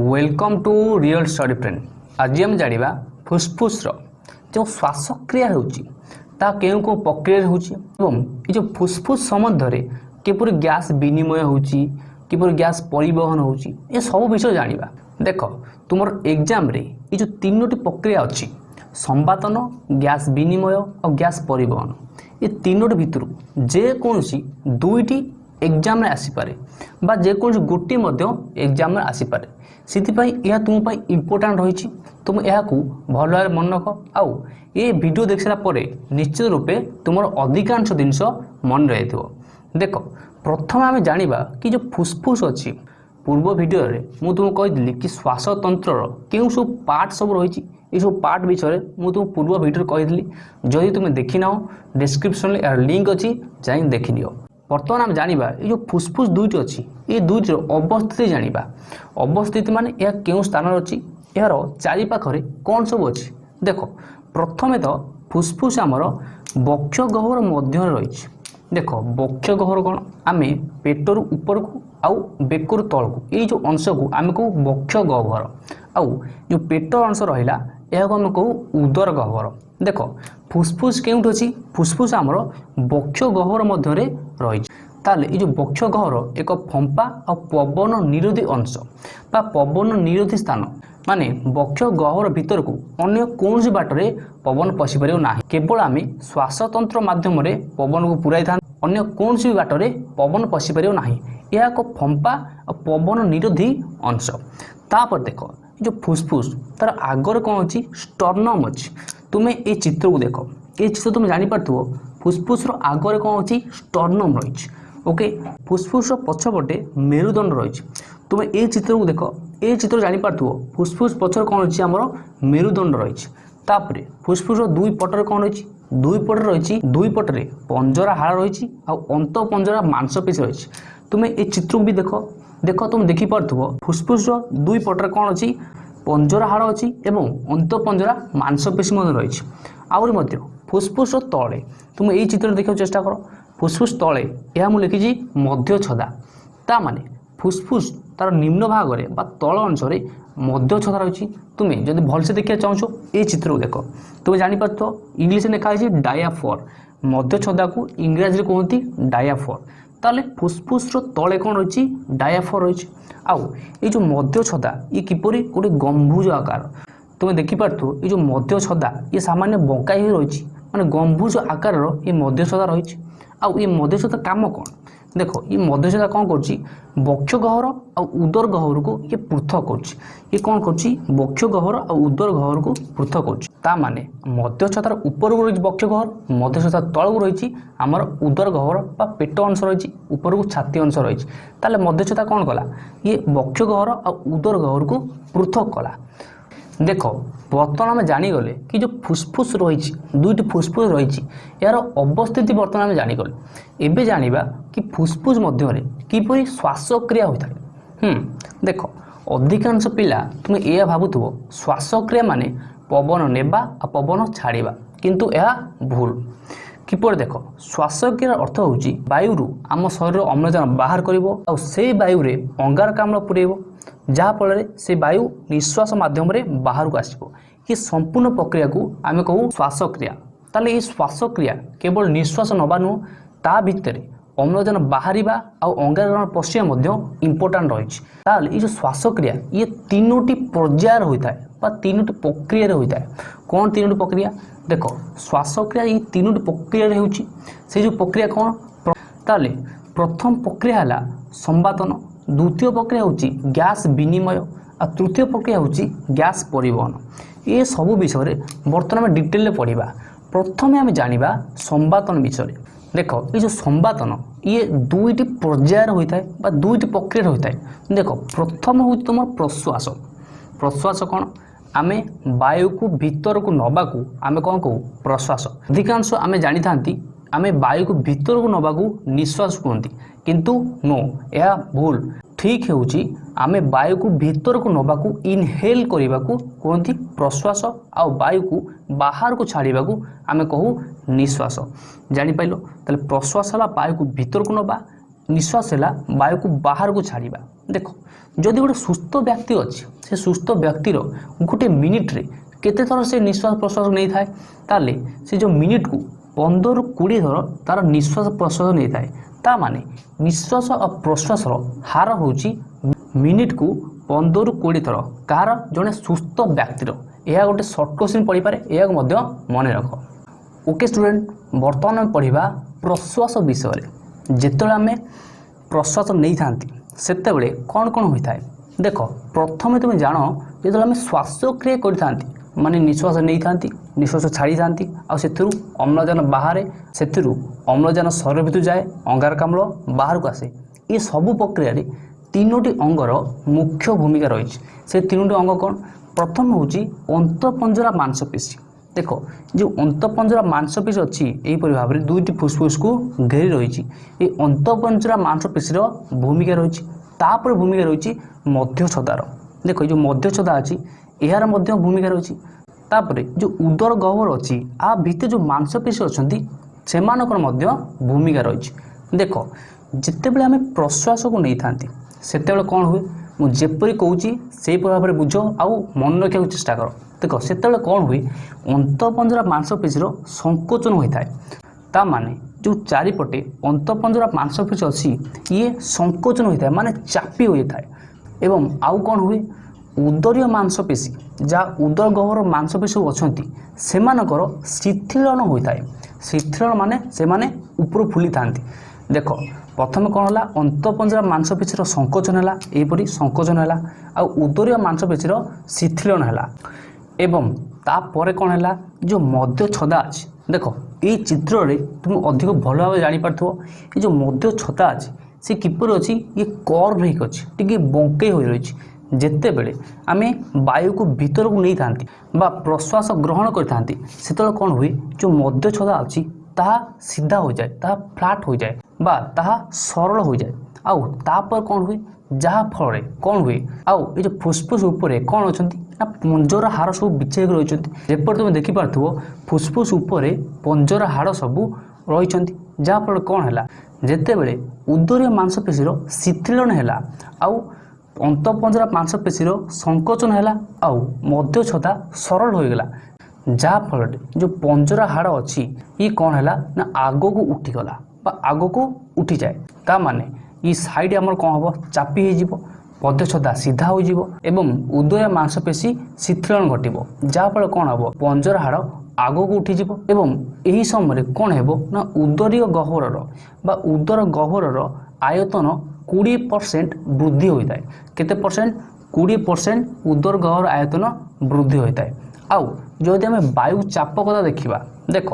welcome to real study friend ଆଜି ଆମେ ଜାଣିବା ଫୁସ୍ଫୁସ୍ର ଯେଉଁ ଶ୍ୱାସକ୍ରିୟା ହେଉଛି ତାହା କେଉଁ କେଉଁ ପ୍ରକ୍ରିୟାରେ ହେଉଛି ଏବଂ ଏ ଯେଉଁ ଫୁସ୍ଫୁସ୍ ସମ୍ବନ୍ଧରେ କିପରି ଗ୍ୟାସ୍ ବିନିମୟ ହେଉଛି କିପରି ଗ୍ୟାସ୍ ପରିବହନ ହେଉଛି ଏସବୁ ବିଷୟ ଜାଣିବା ଦେଖ ତୁମର ଏକ୍ଜାମ୍ରେ ଏ ଯେଉଁ ତିନୋଟି ପ୍ରକ୍ରିୟା ଅଛି ସମ୍ବାଦନ ଗ୍ୟାସ୍ ବିନିମୟ ଆଉ ଗ୍ୟାସ୍ ପରିବହନ ଏ ତିନୋଟି ଭିତରୁ ଯେକୌଣସି ଦୁଇଟି ଏକ୍ଜାମ୍ରେ ଆସିପାରେ ବା ଯେକୌଣସି ଗୋଟିଏ ମଧ୍ୟ ଏକ୍ଜାମ୍ରେ ଆସିପାରେ ସେଥିପାଇଁ ଏହା ତୁମ ପାଇଁ ଇମ୍ପୋର୍ଟାଣ୍ଟ ରହିଛି ତୁମେ ଏହାକୁ ଭଲ ଭାବରେ ମନେ ରଖ ଆଉ ଏ ଭିଡ଼ିଓ ଦେଖିସାରିଲା ପରେ ନିଶ୍ଚିତ ରୂପେ ତୁମର ଅଧିକାଂଶ ଜିନିଷ ମନେ ରହିଥିବ ଦେଖ ପ୍ରଥମେ ଆମେ ଜାଣିବା କି ଯେଉଁ ଫୁସ୍ଫୁସ୍ ଅଛି ପୂର୍ବ ଭିଡ଼ିଓରେ ମୁଁ ତୁମକୁ କହିଥିଲି କି ଶ୍ୱାସତନ୍ତ୍ରର କେଉଁ ସବୁ ପାର୍ଟ ସବୁ ରହିଛି ଏସବୁ ପାର୍ଟ ବିଷୟରେ ମୁଁ ତୁମକୁ ପୂର୍ବ ଭିଡ଼ିଓରେ କହିଥିଲି ଯଦି ତୁମେ ଦେଖିନାହ ଡେସ୍କ୍ରିପ୍ସନ୍ରେ ଏହାର ଲିଙ୍କ୍ ଅଛି ଯାଇ ଦେଖିନିଅ ବର୍ତ୍ତମାନ ଆମେ ଜାଣିବା ଏ ଯେଉଁ ଫୁସ୍ଫୁସ୍ ଦୁଇଟି ଅଛି ଏ ଦୁଇଟିର ଅବସ୍ଥିତି ଜାଣିବା ଅବସ୍ଥିତି ମାନେ ଏହା କେଉଁ ସ୍ଥାନରେ ଅଛି ଏହାର ଚାରିପାଖରେ କ'ଣ ସବୁ ଅଛି ଦେଖ ପ୍ରଥମେ ତ ଫୁସ୍ଫୁସ୍ ଆମର ବକ୍ଷଗହର ମଧ୍ୟରେ ରହିଛି ଦେଖ ବକ୍ଷଗହର କ'ଣ ଆମେ ପେଟରୁ ଉପରକୁ ଆଉ ବେକରୁ ତଳକୁ ଏଇ ଯେଉଁ ଅଂଶକୁ ଆମେ କହୁ ବକ୍ଷଗହ୍ୱର ଆଉ ଯେଉଁ ପେଟ ଅଂଶ ରହିଲା ଏହାକୁ ଆମେ କହୁ ଉଦର ଗହ୍ୱର ଦେଖ ଫୁସ୍ଫୁସ୍ କେଉଁଠି ଅଛି ଫୁସ୍ଫୁସ୍ ଆମର ବକ୍ଷଗହ୍ୱର ମଧ୍ୟରେ রয়েছে তাহলে এই যে বক্ষ গহ্বর এক ফম্পা ও পবন নিরোধী অংশ বা পবন নিরোধী স্থান মানে বক্ষ গহ্বর ভিতরক অন্য কৌশি বাটরে পবন পশিপারিব না কেবল আমি শ্বাসতন্ত্র মাধ্যমে পবনকু পুরাই থাকে অন্য কৌশি বাটরে পবন পশিপারিব না এক ফম্পা ଫମ୍ପା ଆଉ ପବନ ନିରୋଧୀ ଅଂଶ ତାପରେ ଦେଖ ଏ ଯେଉଁ ଫୁସ୍ଫୁସ୍ ତାର ଆଗରେ କ'ଣ ଅଛି ଷ୍ଟର୍ନମ୍ ଅଛି এই ଏ ଚିତ୍ରକୁ ଦେଖ ଏ ଚିତ୍ର ତୁମେ ଜାଣିପାରୁଥିବ ফুসফুসর আগরে କ'ଣ ଅଛି ଷ୍ଟର୍ଣ୍ଣମ୍ ରହିଛି ওকে ফুসফুসর পছপটে মেরুদণ্ড রয়েছে তুমি এই চিত্রকু দেখ এই চিত্র জাঁপারথ ফুসফুস পছর କ'ଣ ଅଛି ଆମର মেরুদণ্ড রয়েছে তাপরে ফুসফুসর দুই পটরে କ'ଣ রয়েছে দুই পটে রয়েছে দুই পটরে পঞ্জরা হাড় রয়েছে আন্ত পঞ্জরা মাংসপেশী রয়েছে তুমি এই চিত্রকু বি দেখ দেখ তুমি দেখিপারথ ফুসফুসর দুই পটরে କ'ଣ ଅଛି পঞ্জরা হাড় ଅଛି ଏବଂ ଅନ୍ତଃପଞ୍ଜରା ମାଂସପେଶୀ ମଧ୍ୟ ରହିଛି ଆହୁରି ମଧ୍ୟ ফুসফুস তলে তুমি এই চিত্র দেখার চেষ্টা করো ফুসফুস তলে ଏହା ମୁଁ ଲେଖିଛି ମଧ୍ୟ ଛଦା ତା ମାନେ ফুসফুস তার নিম্ন ভাগরে বা তল অংশরে মধ্য ছদা রয়েছে তুমি যদি ভালসে দেখতে চাহুছো এই চিত্রকে দেখো তুমি জাঁপারথ ইংলিশে লেখা হয়েছে ডায়াফর মধ্য ছদাকে ইংরাজি কুহতি ডায়াফর তাহলে ফুসফুসর তলে কোণ রয়েছে ডায়াফর রয়েছে আউ এই যে মধ্য ছদা ই কিপর গোটে গম্ভুজ আকার তুমি দেখিপারথ এই যে মধ্য ছদা ই সামান্য বঙ্কাই হয়ে রয়েছে ମାନେ ଗମ୍ଭୁଜ ଆକାରର ଏ ମଧ୍ୟସ୍ଥତା ରହିଛି ଆଉ ଏ ମଧ୍ୟସ୍ଥତା କାମ କ'ଣ ଦେଖ ଏ ମଧ୍ୟସ୍ଥତା କ'ଣ କରୁଛି ବକ୍ଷ ଗହ୍ୱର ଆଉ ଉଦର ଗହ୍ୱରକୁ ଇଏ ପୃଥକ କରୁଛି ଇଏ କ'ଣ କରୁଛି ବକ୍ଷ ଗହ୍ୱର ଆଉ ଉଦର ଗହ୍ୱରକୁ ପୃଥକ କରୁଛି ତା ମାନେ ମଧ୍ୟସ୍ଥତାର ଉପରକୁ ରହିଛି ବକ୍ଷ ଗହ୍ୱର ମଧ୍ୟସ୍ଥତା ତଳକୁ ରହିଛି ଆମର ଉଦର ଗହ୍ୱର ବା ପେଟ ଅଂଶ ରହିଛି ଉପରକୁ ଛାତି ଅଂଶ ରହିଛି ତାହେଲେ ମଧ୍ୟସ୍ଥତା କ'ଣ କଲା ଇଏ ବକ୍ଷ ଗହ୍ୱର ଆଉ ଉଦର ଗହ୍ୱରକୁ ପୃଥକ କଲା ଦେଖ ବର୍ତ୍ତମାନ ଆମେ ଜାଣିଗଲେ କି ଯେଉଁ ଫୁସ୍ଫୁସ୍ ରହିଛି ଦୁଇଟି ଫୁସ୍ଫୁସ୍ ରହିଛି ଏହାର ଅବସ୍ଥିତି ବର୍ତ୍ତମାନ ଆମେ ଜାଣିଗଲେ ଏବେ ଜାଣିବା କି ଫୁସ୍ଫୁସ୍ ମଧ୍ୟରେ କିପରି ଶ୍ୱାସକ୍ରିୟା ହୋଇଥାଏ ଦେଖ ଅଧିକାଂଶ ପିଲା ତୁମେ ଏହା ଭାବୁଥିବ ଶ୍ୱାସକ୍ରିୟା ମାନେ ପବନ ନେବା ଆଉ ପବନ ଛାଡ଼ିବା କିନ୍ତୁ ଏହା ଭୁଲ କିପରି ଦେଖ ଶ୍ୱାସକ୍ରିୟାର ଅର୍ଥ ହେଉଛି ବାୟୁରୁ ଆମ ଶରୀର ଅମ୍ଳଜାନ ବାହାର କରିବ ଆଉ ସେଇ ବାୟୁରେ ଅଙ୍ଗାରକାମ୍ଳ ପୁରେଇବ ଯାହାଫଳରେ ସେ ବାୟୁ ନିଶ୍ୱାସ ମାଧ୍ୟମରେ ବାହାରକୁ ଆସିବ ଏ ସମ୍ପୂର୍ଣ୍ଣ ପ୍ରକ୍ରିୟାକୁ ଆମେ କହୁ ଶ୍ୱାସକ୍ରିୟା ତାହେଲେ ଏହି ଶ୍ୱାସକ୍ରିୟା କେବଳ ନିଶ୍ୱାସ ନେବା ନୁହଁ ତା ଭିତରେ ଅମ୍ଳଜାନ ବାହାରିବା ଆଉ ଅଙ୍ଗାରକାମ୍ଳ ପଶିବା ମଧ୍ୟ ଇମ୍ପୋର୍ଟାଣ୍ଟ ରହିଛି ତାହେଲେ ଏଇ ଯେଉଁ ଶ୍ୱାସକ୍ରିୟା ଇଏ ତିନୋଟି ପର୍ଯ୍ୟାୟରେ ହୋଇଥାଏ বা তিনোটি প্রক্রিয়ার হয়ে থাকে কোণ তিনোটি প্রক্রিয়া দেখ শ্বাসক্রিয়া এই তিনোটি প্রক্রিয়ার হচ্ছে সেই যে প্রক্রিয়া কোণ তাহলে প্রথম প্রক্রিয়া হল সম্বাদন দ্বিতীয় প্রক্রিয়া হচ্ছে গ্যাস বিনিময় আর তৃতীয় প্রক্রিয়া হচ্ছে গ্যাস পরিবহন এসবু বিষয়ে বর্তমানে আমি ডিটেলরে পড়া প্রথমে আমি জাঁয়া সম্বাতন বিষয়ে দেখ এই যে সম্বাতন ইয়ে দুইটি পর্যায়ের হয়ে থাকে বা দুইটি প্রক্রিয়ার হয়ে থাকে দেখ প্রথম হচ্ছে তোমার প্রশ্বাস প্রশ্বাস কোণ আমি বায়ুকু ভিতরকু নবাকু আমি কম কু প্রশ্বাস অধিকাংশ আমি জাঁথা ଆମେ ବାୟୁକୁ ଭିତରକୁ ନେବାକୁ ନିଶ୍ୱାସ କୁହନ୍ତି କିନ୍ତୁ ନୋ ଏହା ଭୁଲ ଠିକ୍ ହେଉଛି ଆମେ ବାୟୁକୁ ଭିତରକୁ ନେବାକୁ ଇନହେଲ୍ କରିବାକୁ କୁହନ୍ତି ପ୍ରଶ୍ୱାସ ଆଉ ବାୟୁକୁ ବାହାରକୁ ଛାଡ଼ିବାକୁ ଆମେ କହୁ ନିଶ୍ୱାସ ଜାଣିପାରିଲ ତାହେଲେ ପ୍ରଶ୍ୱାସ ହେଲା ବାୟୁକୁ ଭିତରକୁ ନେବା ନିଶ୍ୱାସ ହେଲା ବାୟୁକୁ ବାହାରକୁ ଛାଡ଼ିବା ଦେଖ ଯଦି ଗୋଟେ ସୁସ୍ଥ ବ୍ୟକ୍ତି ଅଛି ସେ ସୁସ୍ଥ ବ୍ୟକ୍ତିର ଗୋଟେ ମିନିଟ୍ରେ କେତେ ଥର ସେ ନିଶ୍ୱାସ ପ୍ରଶ୍ୱାସ ନେଇଥାଏ ତାହେଲେ ସେ ଯେଉଁ ମିନିଟ୍କୁ ପନ୍ଦରରୁ କୋଡ଼ିଏ ଥର ତା'ର ନିଶ୍ୱାସ ପ୍ରଶ୍ୱାସ ନେଇଥାଏ ତା ମାନେ ନିଶ୍ୱାସ ଓ ପ୍ରଶ୍ୱାସର ହାର ହେଉଛି ମିନିଟ୍କୁ ପନ୍ଦରରୁ କୋଡ଼ିଏ ଥର କାହାର ଜଣେ ସୁସ୍ଥ ବ୍ୟକ୍ତିର ଏହା ଗୋଟେ ସର୍ଟ କୋଶ୍ଚିନ୍ ପଡ଼ିପାରେ ଏହାକୁ ମଧ୍ୟ ମନେ ରଖ ଓକେ ଷ୍ଟୁଡେଣ୍ଟ ବର୍ତ୍ତମାନ ଆମେ ପଢ଼ିବା ପ୍ରଶ୍ୱାସ ବିଷୟରେ ଯେତେବେଳେ ଆମେ ପ୍ରଶ୍ୱାସ ନେଇଥାନ୍ତି ସେତେବେଳେ କ'ଣ କ'ଣ ହୋଇଥାଏ ଦେଖ ପ୍ରଥମେ ତୁମେ ଜାଣ ଯେତେବେଳେ ଆମେ ଶ୍ୱାସକ୍ରିୟା କରିଥାନ୍ତି ମାନେ ନିଶ୍ୱାସ ନେଇଥାନ୍ତି ନିଶ୍ୱାସ ଛାଡ଼ିଥାନ୍ତି ଆଉ ସେଥିରୁ ଅମ୍ଳଜାନ ବାହାରେ ସେଥିରୁ ଅମ୍ଳଜାନ ଶରୀର ଭିତରୁ ଯାଏ ଅଙ୍ଗାରକାମ୍ଳ ବାହାରକୁ ଆସେ ଏ ସବୁ ପ୍ରକ୍ରିୟାରେ ତିନୋଟି ଅଙ୍ଗର ମୁଖ୍ୟ ଭୂମିକା ରହିଛି ସେ ତିନୋଟି ଅଙ୍ଗ କ'ଣ ପ୍ରଥମ ହେଉଛି ଅନ୍ତଃପଞ୍ଜରା ମାଂସପେଶୀ ଦେଖ ଯେଉଁ ଅନ୍ତଃପଞ୍ଜରା ମାଂସପେଶୀ ଅଛି ଏହିପରି ଭାବରେ ଦୁଇଟି ଫୁସଫୁସକୁ ଘେରି ରହିଛି ଏ ଅନ୍ତଃପଞ୍ଜରା ମାଂସପେଶୀର ଭୂମିକା ରହିଛି ତାପରେ ଭୂମିକା ରହିଛି ମଧ୍ୟଛଦାର ଦେଖ ଏ ଯେଉଁ ମଧ୍ୟଛଦା ଅଛି ଏହାର ମଧ୍ୟ ଭୂମିକା ରହିଛି ତାପରେ ଯେଉଁ ଉଦର ଗହ୍ୱର ଅଛି ଆ ଭିତରେ ଯେଉଁ ମାଂସପେଶୀ ଅଛନ୍ତି ସେମାନଙ୍କର ମଧ୍ୟ ଭୂମିକା ରହିଛି ଦେଖ ଯେତେବେଳେ ଆମେ ପ୍ରଶ୍ୱାସକୁ ନେଇଥାନ୍ତି ସେତେବେଳେ କ'ଣ ହୁଏ ମୁଁ ଯେପରି କହୁଛି ସେହିପରି ଭାବରେ ବୁଝ ଆଉ ମନେ ରଖିବାକୁ ଚେଷ୍ଟା କର ଦେଖ ସେତେବେଳେ କ'ଣ ହୁଏ ଅନ୍ତଃପଞ୍ଜରା ମାଂସପେଶୀର ସଙ୍କୋଚନ ହୋଇଥାଏ ତା ମାନେ ଯେଉଁ ଚାରିପଟେ ଅନ୍ତଃପଞ୍ଜରା ମାଂସପେଶୀ ଅଛି ଇଏ ସଙ୍କୋଚନ ହୋଇଥାଏ ମାନେ ଚାପି ହୋଇଥାଏ ଏବଂ ଆଉ କ'ଣ ହୁଏ ଉଦରୀୟ ମାଂସପେଶୀ ଯାହା ଉଦର ଗହ୍ୱର ମାଂସପେଶୀ ଅଛନ୍ତି ସେମାନଙ୍କର ଶିଥିଳନ ହୋଇଥାଏ ଶିଥିଳନ ମାନେ ସେମାନେ ଉପରୁ ଫୁଲିଥାନ୍ତି ଦେଖ ପ୍ରଥମେ କ'ଣ ହେଲା ଅନ୍ତପଞ୍ଜରା ମାଂସପେଶୀର ସଙ୍କୋଚନ ହେଲା ଏହିପରି ସଙ୍କୋଚନ ହେଲା ଆଉ ଉଦରୀୟ ମାଂସପେଶୀର ଶିଥିଳନ ହେଲା ଏବଂ ତାପରେ କ'ଣ ହେଲା ଯେଉଁ ମଦ୍ୟ ଛଦା ଅଛି ଦେଖ ଏଇ ଚିତ୍ରରେ ତୁମେ ଅଧିକ ଭଲ ଭାବେ ଜାଣିପାରୁଥିବ ଏ ଯେଉଁ ମଦ୍ୟ ଛତା ଅଛି ସେ କିପରି ଅଛି ଇଏ କର୍ଭ ହେଇକି ଅଛି ଟିକେ ବଙ୍କେଇ ହୋଇ ରହିଛି ଯେତେବେଳେ ଆମେ ବାୟୁକୁ ଭିତରକୁ ନେଇଥାନ୍ତି ବା ପ୍ରଶ୍ୱାସ ଗ୍ରହଣ କରିଥାନ୍ତି ସେତେବେଳେ କ'ଣ ହୁଏ ଯେଉଁ ମଧ୍ୟଛଦା ଅଛି ତାହା ସିଧା ହୋଇଯାଏ ତାହା ଫ୍ଲାଟ୍ ହୋଇଯାଏ ବା ତାହା ସରଳ ହୋଇଯାଏ ଆଉ ତାପରେ କ'ଣ ହୁଏ ଯାହାଫଳରେ କ'ଣ ହୁଏ ଆଉ ଏ ଯେଉଁ ଫୁସ୍ଫୁସ୍ ଉପରେ କ'ଣ ଅଛନ୍ତି ନା ପଞ୍ଜର ହାଡ଼ ସବୁ ବିଛେଇକି ରହିଛନ୍ତି ଯେପରି ତୁମେ ଦେଖିପାରୁଥିବ ଫୁସ୍ଫୁସ୍ ଉପରେ ପଞ୍ଜର ହାଡ଼ ସବୁ ରହିଛନ୍ତି ଯାହାଫଳରେ କ'ଣ ହେଲା ଯେତେବେଳେ ଉଦରୀୟ ମାଂସପେଶୀର ଶିଥିଳନ ହେଲା ଆଉ ଅନ୍ତଃପଞ୍ଜରା ପାଞ୍ଚପେଶୀର ସଂକୋଚନ ହେଲା ଆଉ ମଧ୍ୟଚ୍ଛତା ସରଳ ହୋଇଗଲା ଯାହାଫଳରେ ଯେଉଁ ପଞ୍ଜରା ହାଡ଼ ଅଛି ଇଏ କ'ଣ ହେଲା ନା ଆଗକୁ ଉଠିଗଲା ବା ଆଗକୁ ଉଠିଯାଏ ତା ମାନେ ଇ ସାଇଡ଼୍ ଆମର କ'ଣ ହେବ ଚାପି ହୋଇଯିବ ମଧ୍ୟଚ୍ଛତା ସିଧା ହୋଇଯିବ ଏବଂ ଉଦୟ ମାଂସପେଶୀ ଶିଥିଳନ ଘଟିବ ଯାହାଫଳରେ କ'ଣ ହେବ ପଞ୍ଜରା ହାଡ଼ ଆଗକୁ ଉଠିଯିବ ଏବଂ ଏହି ସମୟରେ କ'ଣ ହେବ ନା ଉଦରୀୟ ଗହ୍ୱରର ବା ଉଦର ଗହ୍ୱରର ଆୟତନ কুড়ি পরসেন্ট বৃদ্ধি হয়ে কেতে পরসেন্ট কুড়ি পরসেন্ট উদর গহ্বর আয়তন বৃদ্ধি হয়ে আউ যদি আমি বায়ু চাপ কথা দেখিবা দেখ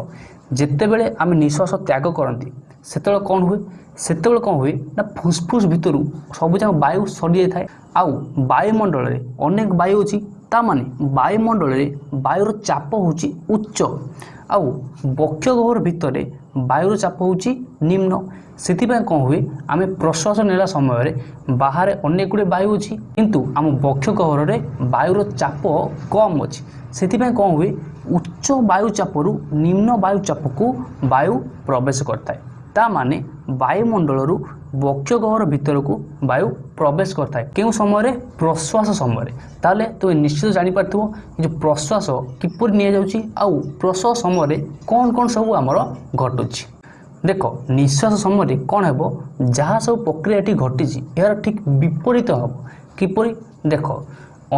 যেতবে আমি নিঃশ্বাস ত্যাগ করতে সেতবে কম হুয়ে সেতবে কম হুয়ে না ফুসফুস ভিতর সবুজাক বায়ু সরি যাই আউ বায়ুমণ্ডলের অনেক বায়ু অছি তা মানে বায়ুমণ্ডলের বায়ুর চাপ হচ্ছে উচ্চ আউ বক্ষ গহ্বর ভিতরে ବାୟୁର ଚାପ ହେଉଛି ନିମ୍ନ ସେଥିପାଇଁ କ'ଣ ହୁଏ ଆମେ ପ୍ରଶ୍ୱାସ ନେଲା ସମୟରେ ବାହାରେ ଅନେକ ଗୁଡ଼ିଏ ବାୟୁ ଅଛି କିନ୍ତୁ ଆମ ବକ୍ଷ କହରରେ ବାୟୁର ଚାପ କମ୍ ଅଛି ସେଥିପାଇଁ କ'ଣ ହୁଏ ଉଚ୍ଚ ବାୟୁଚାପରୁ ନିମ୍ନ ବାୟୁଚାପକୁ ବାୟୁ ପ୍ରବେଶ କରିଥାଏ ଚିତା ମାନେ ବାୟୁମଣ୍ଡଳରୁ ବକ୍ଷଗହର ଭିତରକୁ ବାୟୁ ପ୍ରବେଶ କରିଥାଏ କେଉଁ ସମୟରେ ପ୍ରଶ୍ୱାସ ସମୟରେ ତାହେଲେ ତୁମେ ନିଶ୍ଚିତ ଜାଣିପାରିଥିବ ଯେ ପ୍ରଶ୍ୱାସ କିପରି ନିଆଯାଉଛି ଆଉ ପ୍ରଶ୍ୱାସ ସମୟରେ କ'ଣ କ'ଣ ସବୁ ଆମର ଘଟୁଛି ଦେଖ ନିଶ୍ୱାସ ସମୟରେ କ'ଣ ହେବ ଯାହା ସବୁ ପ୍ରକ୍ରିୟାଟି ଘଟିଛି ଏହାର ଠିକ୍ ବିପରୀତ ହେବ କିପରି ଦେଖ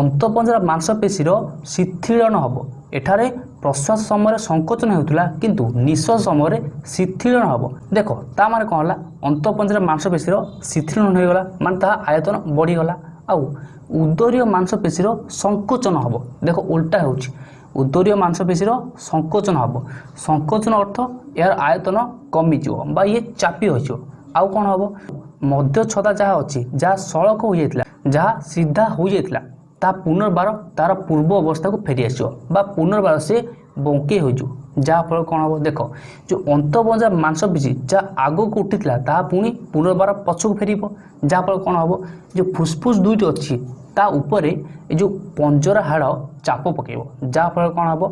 ଅନ୍ତଃପଞ୍ଜରା ମାଂସପେଶୀର ଶିଥିଳନ ହେବ ଏଠାରେ প্রশ্বাস সময় সংকোচন হেউলা কিন্তু নিঃশ্বাস সময় শিথিলন হব দেখ তা মানে কম হল অন্তঃপঞ্জীর মাংসপেশীর শিথিলন হয়ে গলা মানে তাহা আয়তন বড়িগলা আউ উদরীয় মাংসপেশীর সংকোচন হব দেখ উল্টা হচ্ছে উদরীয় মাংসপেশীর সংকোচন হব সংকোচন অর্থ এর আয়তন কমিযোগ বা ইয়ে চাপি হয়েছে আউ কণ হব মধ্য ছদা যা অছি যা সড়ক হয়ে যাই যা সিধা হয়ে যাই ତାହା ପୁନର୍ବାର ତା'ର ପୂର୍ବ ଅବସ୍ଥାକୁ ଫେରିଆସିବ ବା ପୁନର୍ବାର ସେ ବଙ୍କେଇ ହୋଇଯିବ ଯାହାଫଳରେ କ'ଣ ହେବ ଦେଖ ଯେଉଁ ଅନ୍ତବଞ୍ଜା ମାଂସପେଶୀ ଯାହା ଆଗକୁ ଉଠିଥିଲା ତାହା ପୁଣି ପୁନର୍ବାର ପଛକୁ ଫେରିବ ଯାହାଫଳରେ କ'ଣ ହେବ ଯେଉଁ ଫୁସ୍ଫୁସ୍ ଦୁଇଟି ଅଛି ତା ଉପରେ ଏ ଯେଉଁ ପଞ୍ଜରା ହାଡ଼ ଚାପ ପକାଇବ ଯାହାଫଳରେ କ'ଣ ହେବ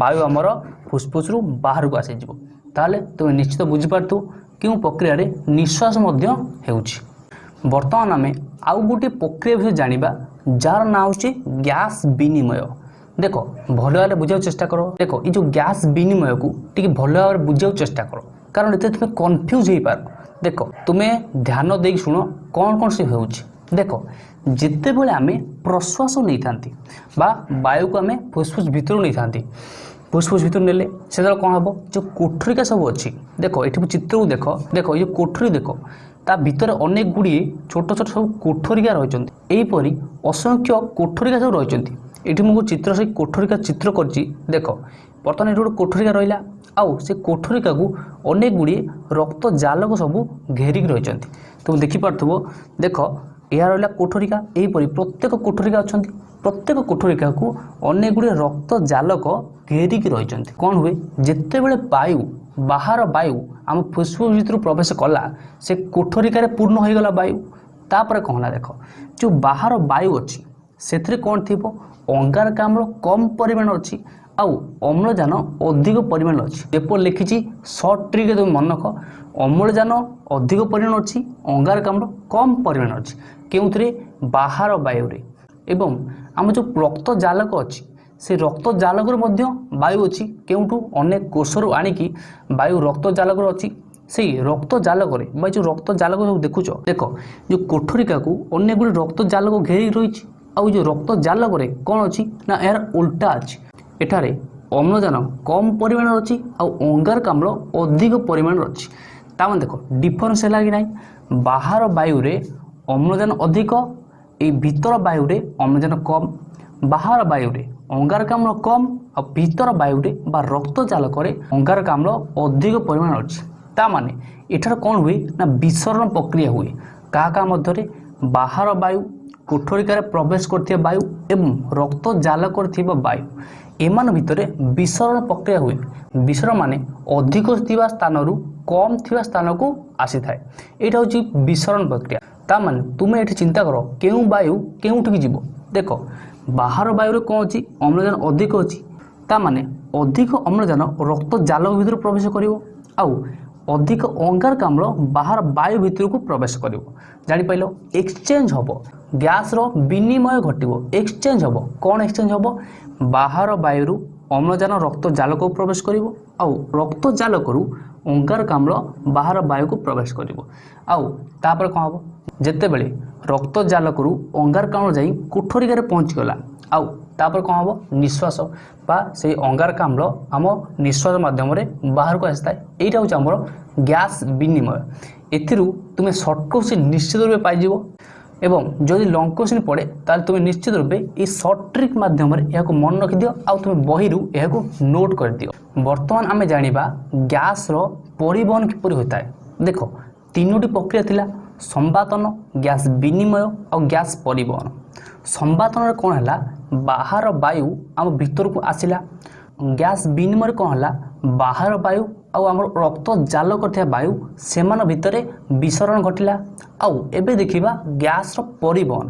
ବାୟୁ ଆମର ଫୁସ୍ଫୁସ୍ରୁ ବାହାରକୁ ଆସିଯିବ ତାହେଲେ ତୁମେ ନିଶ୍ଚିତ ବୁଝିପାରୁଥିବ କେଉଁ ପ୍ରକ୍ରିୟାରେ ନିଶ୍ୱାସ ମଧ୍ୟ ହେଉଛି ବର୍ତ୍ତମାନ ଆମେ ଆଉ ଗୋଟିଏ ପ୍ରକ୍ରିୟା ବିଷୟରେ ଜାଣିବା যার না হচ্ছে গ্যাস বিনিময় দেখো ভালো ভাবে বুঝার চেষ্টা করো দেখো এই যে গ্যাস বিনিময়কু টিকি ভালো ভাবে বুঝার চেষ্টা করো কারণ এতে তুমি কনফ্যুজ হইপার দেখো তুমি ধ্যান দিয়ে শুণ কণ কণ সে হচ্ছে দেখো যেতবে আমি প্রশ্বাস নিয়ে থাকে বা বায়ুকে আমি ফুসফুস ভিতর নিয়ে থাকে ফুসফুস ভিতর নেলে সেতবে কম হব যে কোঠরিকা সব অছি দেখো এটি চিত্রকু দেখ দেখো এই যে কোঠরি দেখো ତା ଭିତରେ ଅନେକ ଗୁଡ଼ିଏ ଛୋଟ ଛୋଟ ସବୁ କୋଠରିକା ରହିଛନ୍ତି ଏହିପରି ଅସଂଖ୍ୟ କୋଠରିକା ସବୁ ରହିଛନ୍ତି ଏଠି ମୁଁ ଚିତ୍ର ସେ କୋଠରିକା ଚିତ୍ର କରିଛି ଦେଖ ବର୍ତ୍ତମାନ ଏଠି ଗୋଟେ କୋଠରିକା ରହିଲା ଆଉ ସେ କୋଠରିକାକୁ ଅନେକ ଗୁଡ଼ିଏ ରକ୍ତ ଜାଲକ ସବୁ ଘେରିକି ରହିଛନ୍ତି ତୁମେ ଦେଖିପାରୁଥିବ ଦେଖ ଏହା ରହିଲା କୋଠରିକା ଏହିପରି ପ୍ରତ୍ୟେକ କୋଠରିକା ଅଛନ୍ତି ପ୍ରତ୍ୟେକ କୋଠରିକାକୁ ଅନେକ ଗୁଡ଼ିଏ ରକ୍ତ ଜାଲକ ଘେରିକି ରହିଛନ୍ତି କ'ଣ ହୁଏ ଯେତେବେଳେ ବାୟୁ ବାହାର ବାୟୁ ଆମ ଫୁସ୍ଫୁସ୍ ଭିତରୁ ପ୍ରବେଶ କଲା ସେ କୋଠରିକାରେ ପୂର୍ଣ୍ଣ ହୋଇଗଲା ବାୟୁ ତାପରେ କହିଲା ଦେଖ ଯେଉଁ ବାହାର ବାୟୁ ଅଛି ସେଥିରେ କ'ଣ ଥିବ ଅଙ୍ଗାରକାମ୍ଳ କମ୍ ପରିମାଣ ଅଛି ଆଉ ଅମ୍ଳଜାନ ଅଧିକ ପରିମାଣ ଅଛି ପେପର ଲେଖିଛି ସର୍ଟ ଟ୍ରିକ୍ ତୁମେ ମନେ ରଖ ଅମ୍ଳଜାନ ଅଧିକ ପରିମାଣ ଅଛି ଅଙ୍ଗାରକାମ୍ଳ କମ୍ ପରିମାଣ ଅଛି କେଉଁଥିରେ ବାହାର ବାୟୁରେ ଏବଂ ଆମ ଯେଉଁ ରକ୍ତ ଜାଲକ ଅଛି ସେ ରକ୍ତ ଜାଲକରୁ ମଧ୍ୟ ବାୟୁ ଅଛି କେଉଁଠୁ ଅନେକ କୋଷରୁ ଆଣିକି ବାୟୁ ରକ୍ତ ଜାଲକରୁ ଅଛି ସେଇ ରକ୍ତ ଜାଲକରେ ବା ଯେଉଁ ରକ୍ତ ଜାଲକ ସବୁ ଦେଖୁଛ ଦେଖ ଯେଉଁ କୋଠରିକାକୁ ଅନେକ ଗୁଡ଼ିଏ ରକ୍ତ ଜାଲକ ଘେରି ରହିଛି ଆଉ ଯେଉଁ ରକ୍ତ ଜାଲକରେ କ'ଣ ଅଛି ନା ଏହାର ଓଲଟା ଅଛି ଏଠାରେ ଅମ୍ଳଜାନ କମ୍ ପରିମାଣର ଅଛି ଆଉ ଅଙ୍ଗାରକାମ୍ଳ ଅଧିକ ପରିମାଣର ଅଛି ତାମାନେ ଦେଖ ଡିଫରେନ୍ସ ହେଲା କି ନାହିଁ ବାହାର ବାୟୁରେ ଅମ୍ଳଜାନ ଅଧିକ ଏଇ ଭିତର ବାୟୁରେ ଅମ୍ଳଜାନ କମ୍ ବାହାର ବାୟୁରେ ଅଙ୍ଗାରକାମ୍ଳ କମ୍ ଆଉ ଭିତର ବାୟୁରେ ବା ରକ୍ତଜାଲକରେ ଅଙ୍ଗାରକାମ୍ଳ ଅଧିକ ପରିମାଣ ଅଛି ତା ମାନେ ଏଠାରେ କ'ଣ ହୁଏ ନା ବିସରଣ ପ୍ରକ୍ରିୟା ହୁଏ କାହା କାହା ମଧ୍ୟରେ ବାହାର ବାୟୁ କୋଠରିକାରେ ପ୍ରବେଶ କରିଥିବା ବାୟୁ ଏବଂ ରକ୍ତଜାଲ କରିଥିବା ବାୟୁ ଏମାନ ଭିତରେ ବିସରଣ ପ୍ରକ୍ରିୟା ହୁଏ ବିସରଣ ମାନେ ଅଧିକ ଥିବା ସ୍ଥାନରୁ କମ୍ ଥିବା ସ୍ଥାନକୁ ଆସିଥାଏ ଏଇଟା ହେଉଛି ବିସରଣ ପ୍ରକ୍ରିୟା ତା ମାନେ ତୁମେ ଏଠି ଚିନ୍ତା କର କେଉଁ ବାୟୁ କେଉଁଠିକି ଯିବ ଦେଖ ବାହାର ବାୟୁରେ କ'ଣ ଅଛି ଅମ୍ଳଜାନ ଅଧିକ ଅଛି ତା ମାନେ ଅଧିକ ଅମ୍ଳଜାନ ରକ୍ତ ଜାଲ ଭିତରୁ ପ୍ରବେଶ କରିବ ଆଉ ଅଧିକ ଅଙ୍ଗାରକାମ୍ଳ ବାହାର ବାୟୁ ଭିତରକୁ ପ୍ରବେଶ କରିବ ଜାଣିପାରିଲ ଏକ୍ସଚେଞ୍ଜ ହେବ ଗ୍ୟାସ୍ର ବିନିମୟ ଘଟିବ ଏକ୍ସଚେଞ୍ଜ ହେବ କ'ଣ ଏକ୍ସଚେଞ୍ଜ ହେବ ବାହାର ବାୟୁରୁ ଅମ୍ଳଜାନ ରକ୍ତ ଜାଲକୁ ପ୍ରବେଶ କରିବ ଆଉ ରକ୍ତ ଜାଲକରୁ ଅଙ୍ଗାରକାମ୍ଳ ବାହାର ବାୟୁକୁ ପ୍ରବେଶ କରିବ ଆଉ ତାପରେ କ'ଣ ହେବ ଯେତେବେଳେ ରକ୍ତଜାଲକରୁ ଅଙ୍ଗାରକାମ୍ଳ ଯାଇ କୋଠରିକାରେ ପହଞ୍ଚିଗଲା ଆଉ ତାପରେ କ'ଣ ହେବ ନିଶ୍ୱାସ ବା ସେଇ ଅଙ୍ଗାରକାମ୍ଳ ଆମ ନିଶ୍ୱାସ ମାଧ୍ୟମରେ ବାହାରକୁ ଆସିଥାଏ ଏଇଟା ହେଉଛି ଆମର ଗ୍ୟାସ୍ ବିନିମୟ ଏଥିରୁ ତୁମେ ସର୍ଟ କୋଶ୍ଚିନ୍ ନିଶ୍ଚିତ ରୂପେ ପାଇଯିବ এবং যদি লং কোশ্চিন পড়ে তাহলে তুমি নিশ্চিত রূপে এই সর্ট ট্রিক মাধ্যমে এখন মনে রখিদিও আমি বহিরু এখন নোট করে দিও বর্তমান আমি জাঁয়া গ্যাসর পরিবহন কিপর হয়ে থাকে দেখ তিনোটি প্রক্রিয়া লা ସମ୍ବାଦନ ଗ୍ୟାସ୍ ବିନିମୟ ଆଉ ଗ୍ୟାସ୍ ପରିବହନ ସମ୍ବାଦନରେ କ'ଣ ହେଲା ବାହାର ବାୟୁ ଆମ ଭିତରକୁ ଆସିଲା ଗ୍ୟାସ୍ ବିନିମୟରେ କ'ଣ ହେଲା ବାହାର ବାୟୁ ଆଉ ଆମର ରକ୍ତ ଜାଲ କରିଥିବା ବାୟୁ ସେମାନଙ୍କ ଭିତରେ ବିସରଣ ଘଟିଲା ଆଉ ଏବେ ଦେଖିବା ଗ୍ୟାସ୍ର ପରିବହନ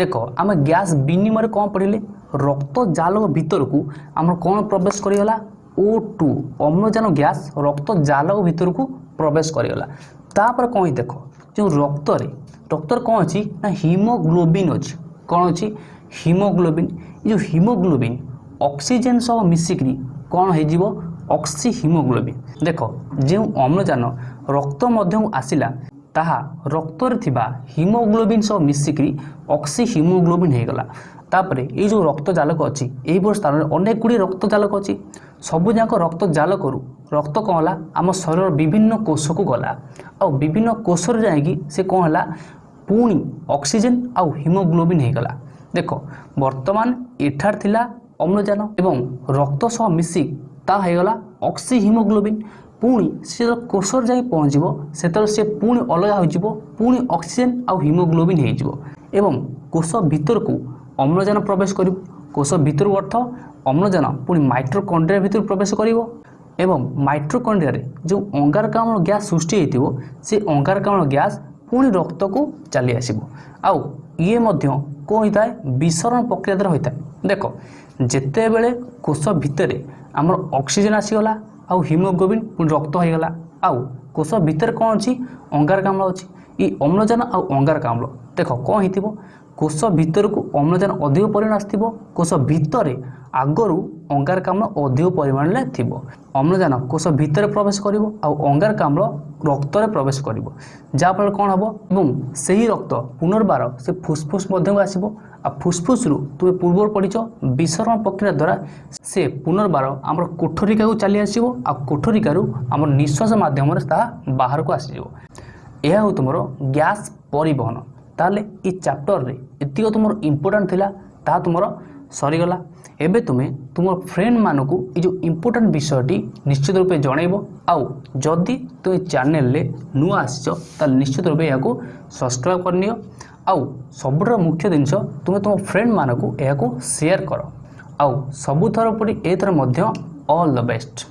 ଦେଖ ଆମେ ଗ୍ୟାସ୍ ବିନିମୟରେ କ'ଣ ପଡ଼ିଲେ ରକ୍ତ ଜାଲ ଭିତରକୁ ଆମର କ'ଣ ପ୍ରବେଶ କରିଗଲା ଓ ଟୁ ଅମ୍ଳଜାନ ଗ୍ୟାସ୍ ରକ୍ତ ଜାଲ ଭିତରକୁ ପ୍ରବେଶ କରିଗଲା ତାପରେ କ'ଣ ଦେଖ ଯେଉଁ ରକ୍ତରେ ରକ୍ତରେ କ'ଣ ଅଛି ନା ହିମୋଗ୍ଲୋବିନ୍ ଅଛି କ'ଣ ଅଛି ହିମୋଗ୍ଲୋବିନ୍ ଏ ଯେଉଁ ହିମୋଗ୍ଲୋବିନ୍ ଅକ୍ସିଜେନ୍ ସହ ମିଶିକିରି କ'ଣ ହୋଇଯିବ ଅକ୍ସି ହିମୋଗ୍ଲୋବିନ୍ ଦେଖ ଯେଉଁ ଅମ୍ଳଜାନ ରକ୍ତ ମଧ୍ୟକୁ ଆସିଲା ତାହା ରକ୍ତରେ ଥିବା ହିମୋଗ୍ଲୋବିନ୍ ସହ ମିଶିକିରି ଅକ୍ସି ହିମୋଗ୍ଲୋବିନ୍ ତାପରେ ଏଇ ଯେଉଁ ରକ୍ତ ଜାଲକ ଅଛି ଏହିଭଳି ସ୍ଥାନରେ ଅନେକ ଗୁଡ଼ିଏ ରକ୍ତ ଜାଲକ ଅଛି ସବୁଯାକ ରକ୍ତ ଜାଲକରୁ ରକ୍ତ କ'ଣ ହେଲା ଆମ ଶରୀରର ବିଭିନ୍ନ କୋଷକୁ ଗଲା ଆଉ ବିଭିନ୍ନ କୋଷରୁ ଯାଇକି ସେ କ'ଣ ହେଲା ପୁଣି ଅକ୍ସିଜେନ୍ ଆଉ ହିମୋଗ୍ଲୋବିନ୍ ହେଇଗଲା ଦେଖ ବର୍ତ୍ତମାନ ଏଠାରେ ଥିଲା ଅମ୍ଳଜାନ ଏବଂ ରକ୍ତ ସହ ମିଶି ତାହା ହେଇଗଲା ଅକ୍ସି ହିମୋଗ୍ଲୋବିନ୍ ପୁଣି ସେ କୋଷରେ ଯାଇ ପହଞ୍ଚିବ ସେତେବେଳେ ସେ ପୁଣି ଅଲଗା ହୋଇଯିବ ପୁଣି ଅକ୍ସିଜେନ୍ ଆଉ ହିମୋଗ୍ଲୋବିନ୍ ହେଇଯିବ ଏବଂ କୋଷ ଭିତରକୁ ଅମ୍ଳଜାନ ପ୍ରବେଶ କରି କୋଷ ଭିତରୁ ଅର୍ଥ ଅମ୍ଳଜାନ ପୁଣି ମାଇଟ୍ରୋକଣ୍ଡ୍ରିଆ ଭିତରୁ ପ୍ରବେଶ କରିବ ଏବଂ ମାଇଟ୍ରୋକଣ୍ଡ୍ରିଆରେ ଯେଉଁ ଅଙ୍ଗାରକାମ୍ଳ ଗ୍ୟାସ୍ ସୃଷ୍ଟି ହୋଇଥିବ ସେ ଅଙ୍ଗାରକାମ୍ଳ ଗ୍ୟାସ୍ ପୁଣି ରକ୍ତକୁ ଚାଲି ଆସିବ ଆଉ ଇଏ ମଧ୍ୟ କ'ଣ ହୋଇଥାଏ ବିସରଣ ପ୍ରକ୍ରିୟା ଦ୍ୱାରା ହୋଇଥାଏ ଦେଖ ଯେତେବେଳେ କୋଷ ଭିତରେ ଆମର ଅକ୍ସିଜେନ୍ ଆସିଗଲା ଆଉ ହିମୋଗ୍ଲୋବିନ୍ ପୁଣି ରକ୍ତ ହୋଇଗଲା ଆଉ କୋଷ ଭିତରେ କ'ଣ ଅଛି ଅଙ୍ଗାରକାମ୍ଳ ଅଛି ଏଇ ଅମ୍ଳଜାନ ଆଉ ଅଙ୍ଗାରକାମ୍ଳ ଦେଖ କ'ଣ ହେଇଥିବ କୋଷ ଭିତରକୁ ଅମ୍ଳଜାନ ଅଧିକ ପରିମାଣ ଆସିଥିବ କୋଷ ଭିତରେ ଆଗରୁ ଅଙ୍ଗାରକାମ୍ଳ ଅଧିକ ପରିମାଣରେ ଥିବ ଅମ୍ଳଜାନ କୋଷ ଭିତରେ ପ୍ରବେଶ କରିବ ଆଉ ଅଙ୍ଗାରକାମ୍ଳ ରକ୍ତରେ ପ୍ରବେଶ କରିବ ଯାହାଫଳରେ କ'ଣ ହେବ ଏବଂ ସେହି ରକ୍ତ ପୁନର୍ବାର ସେ ଫୁସ୍ଫୁସ୍ ମଧ୍ୟକୁ ଆସିବ ଆଉ ଫୁସ୍ଫୁସ୍ରୁ ତୁମେ ପୂର୍ବରୁ ପଡ଼ିଛ ବିଶ୍ରମଣ ପ୍ରକ୍ରିୟା ଦ୍ୱାରା ସେ ପୁନର୍ବାର ଆମର କୋଠରିକାକୁ ଚାଲି ଆସିବ ଆଉ କୋଠରିକାରୁ ଆମର ନିଶ୍ୱାସ ମାଧ୍ୟମରେ ତାହା ବାହାରକୁ ଆସିଯିବ ଏହା ହେଉ ତୁମର ଗ୍ୟାସ୍ ପରିବହନ ତାହେଲେ ଏ ଚାପ୍ଟରରେ ଏତିକ ତୁମର ଇମ୍ପୋର୍ଟାଣ୍ଟ ଥିଲା ତାହା ତୁମର ସରିଗଲା ଏବେ ତୁମେ ତୁମ ଫ୍ରେଣ୍ଡମାନଙ୍କୁ ଏ ଯେଉଁ ଇମ୍ପୋର୍ଟାଣ୍ଟ ବିଷୟଟି ନିଶ୍ଚିତ ରୂପେ ଜଣାଇବ ଆଉ ଯଦି ତୁମେ ଚ୍ୟାନେଲରେ ନୂଆ ଆସିଛ ତାହେଲେ ନିଶ୍ଚିତ ରୂପେ ଏହାକୁ ସବସ୍କ୍ରାଇବ୍ କରିନିଅ ଆଉ ସବୁଠାରୁ ମୁଖ୍ୟ ଜିନିଷ ତୁମେ ତୁମ ଫ୍ରେଣ୍ଡମାନଙ୍କୁ ଏହାକୁ ସେୟାର କର ଆଉ ସବୁଥର ପରି ଏଥର ମଧ୍ୟ ଅଲ୍ ଦ ବେଷ୍ଟ